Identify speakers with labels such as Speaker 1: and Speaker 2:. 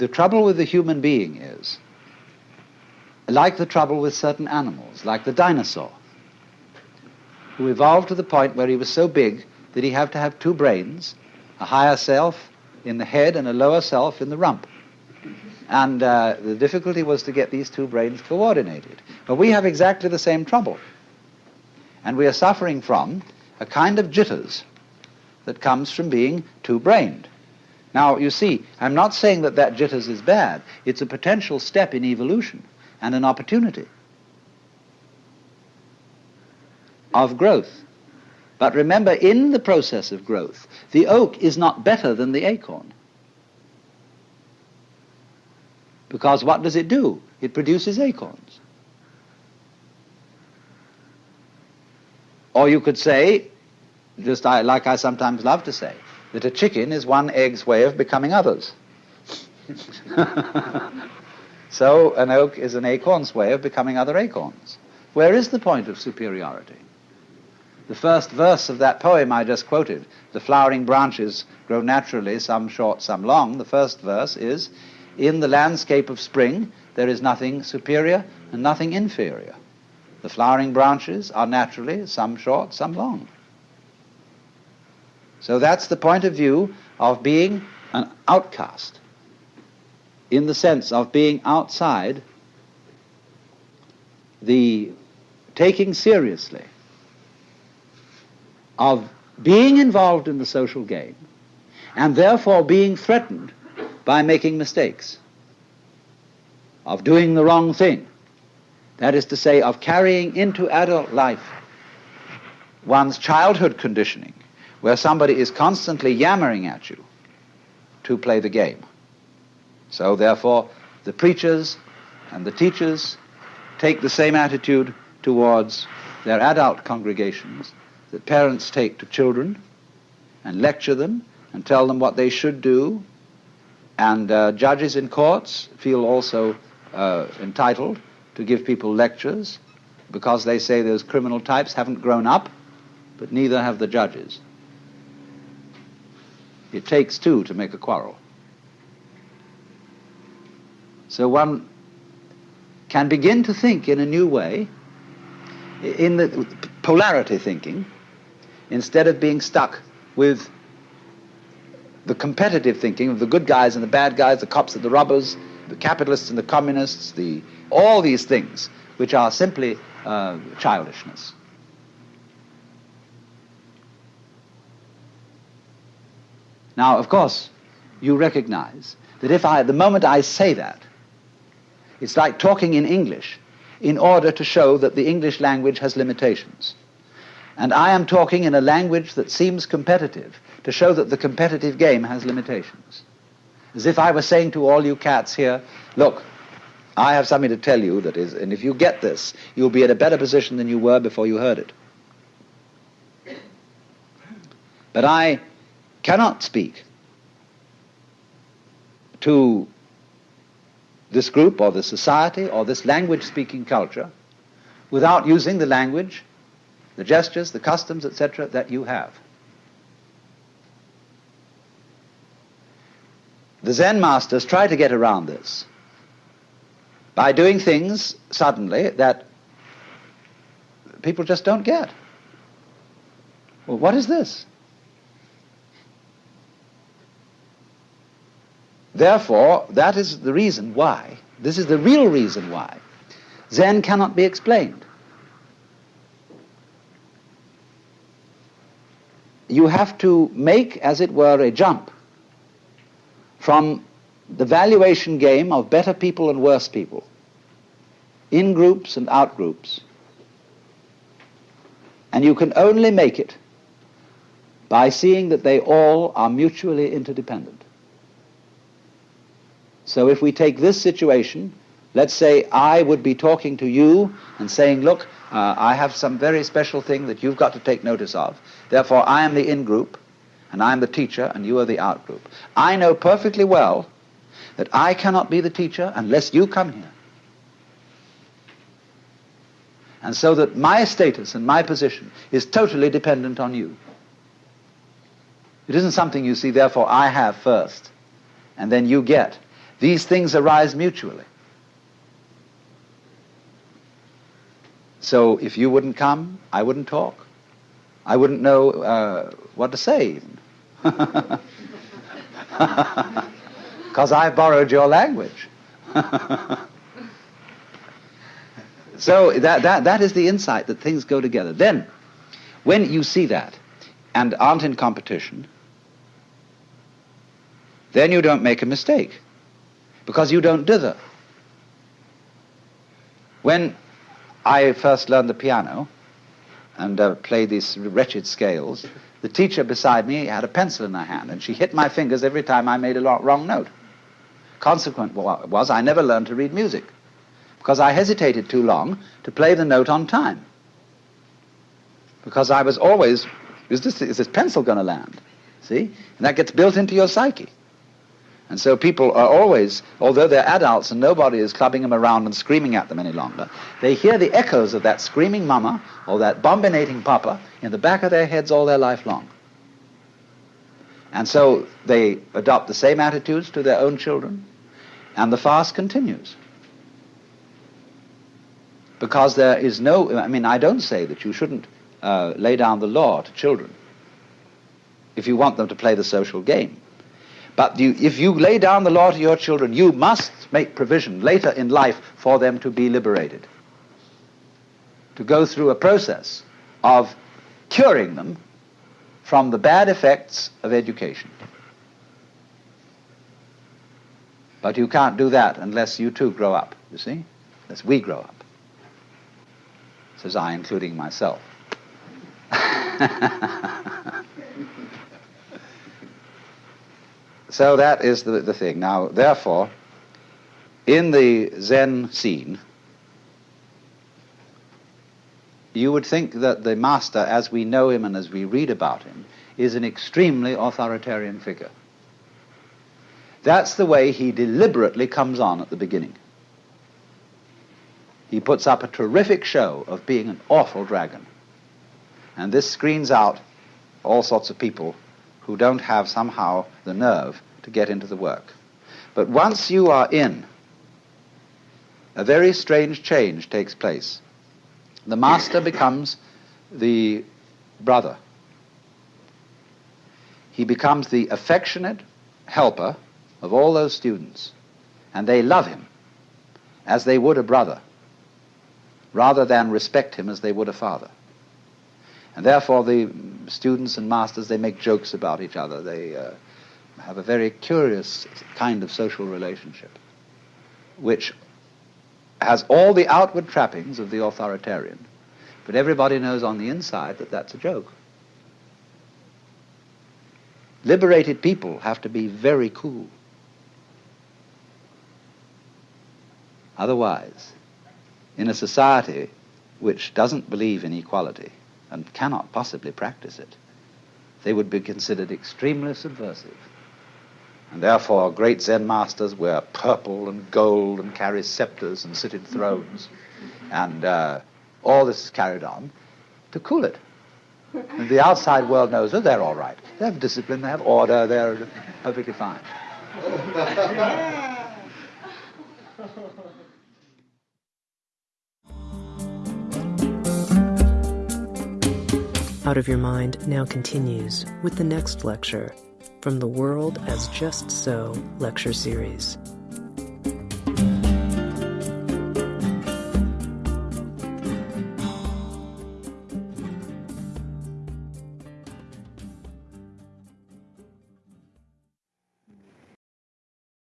Speaker 1: the trouble with the human being is, like the trouble with certain animals, like the dinosaur, who evolved to the point where he was so big that he had to have two brains, a higher self in the head and a lower self in the rump. And uh, the difficulty was to get these two brains coordinated. But we have exactly the same trouble. And we are suffering from a kind of jitters that comes from being two-brained. Now, you see, I'm not saying that that jitters is bad. It's a potential step in evolution and an opportunity of growth. But remember, in the process of growth, the oak is not better than the acorn. Because what does it do? It produces acorns. Or you could say, just like I sometimes love to say, that a chicken is one egg's way of becoming others. so an oak is an acorn's way of becoming other acorns. Where is the point of superiority? The first verse of that poem I just quoted, the flowering branches grow naturally, some short, some long, the first verse is, in the landscape of spring there is nothing superior and nothing inferior. The flowering branches are naturally some short, some long. So that's the point of view of being an outcast, in the sense of being outside the taking seriously of being involved in the social game and therefore being threatened by making mistakes, of doing the wrong thing. That is to say, of carrying into adult life one's childhood conditioning, where somebody is constantly yammering at you to play the game. So therefore, the preachers and the teachers take the same attitude towards their adult congregations that parents take to children and lecture them and tell them what they should do. And uh, judges in courts feel also uh, entitled to give people lectures because they say those criminal types haven't grown up, but neither have the judges. It takes two to make a quarrel. So one can begin to think in a new way, in the polarity thinking, instead of being stuck with the competitive thinking of the good guys and the bad guys, the cops and the robbers, the capitalists and the communists, the, all these things, which are simply uh, childishness. Now, of course, you recognize that if I, the moment I say that, it's like talking in English in order to show that the English language has limitations. And I am talking in a language that seems competitive to show that the competitive game has limitations. As if I were saying to all you cats here, look, I have something to tell you that is, and if you get this, you'll be in a better position than you were before you heard it. But I cannot speak to this group or this society or this language speaking culture without using the language the gestures, the customs, etc., that you have. The Zen masters try to get around this by doing things suddenly that people just don't get. Well, what is this? Therefore, that is the reason why, this is the real reason why, Zen cannot be explained. you have to make, as it were, a jump from the valuation game of better people and worse people, in groups and out groups. And you can only make it by seeing that they all are mutually interdependent. So if we take this situation, let's say I would be talking to you and saying, look, uh, I have some very special thing that you've got to take notice of. Therefore, I am the in-group, and I am the teacher, and you are the out-group. I know perfectly well that I cannot be the teacher unless you come here. And so that my status and my position is totally dependent on you. It isn't something you see, therefore, I have first, and then you get. These things arise mutually. So if you wouldn't come, I wouldn't talk. I wouldn't know uh, what to say. Because I borrowed your language. so that, that, that is the insight that things go together. Then, when you see that and aren't in competition, then you don't make a mistake because you don't dither. When I first learned the piano and uh, played these wretched scales, the teacher beside me had a pencil in her hand and she hit my fingers every time I made a wrong note. Consequent was I never learned to read music because I hesitated too long to play the note on time. Because I was always, is this, is this pencil going to land? See? And that gets built into your psyche. And so people are always, although they're adults and nobody is clubbing them around and screaming at them any longer, they hear the echoes of that screaming mama or that bombinating papa in the back of their heads all their life long. And so they adopt the same attitudes to their own children, and the fast continues. Because there is no, I mean, I don't say that you shouldn't uh, lay down the law to children if you want them to play the social game. But you, if you lay down the law to your children, you must make provision later in life for them to be liberated. To go through a process of curing them from the bad effects of education. But you can't do that unless you too grow up, you see? Unless we grow up. Says I, including myself. So that is the, the thing. Now, therefore, in the Zen scene, you would think that the master, as we know him and as we read about him, is an extremely authoritarian figure. That's the way he deliberately comes on at the beginning. He puts up a terrific show of being an awful dragon. And this screens out all sorts of people who don't have somehow the nerve to get into the work. But once you are in, a very strange change takes place. The master becomes the brother. He becomes the affectionate helper of all those students, and they love him as they would a brother, rather than respect him as they would a father. And therefore, the students and masters, they make jokes about each other. They uh, have a very curious kind of social relationship, which has all the outward trappings of the authoritarian, but everybody knows on the inside that that's a joke. Liberated people have to be very cool. Otherwise, in a society which doesn't believe in equality, and cannot possibly practice it, they would be considered extremely subversive. And therefore, great Zen masters wear purple and gold and carry scepters and sit in thrones. And uh, all this is carried on to cool it. And the outside world knows that they're all right. They have discipline, they have order, they're perfectly fine.
Speaker 2: Out of Your Mind now continues with the next lecture from the World as Just So lecture series.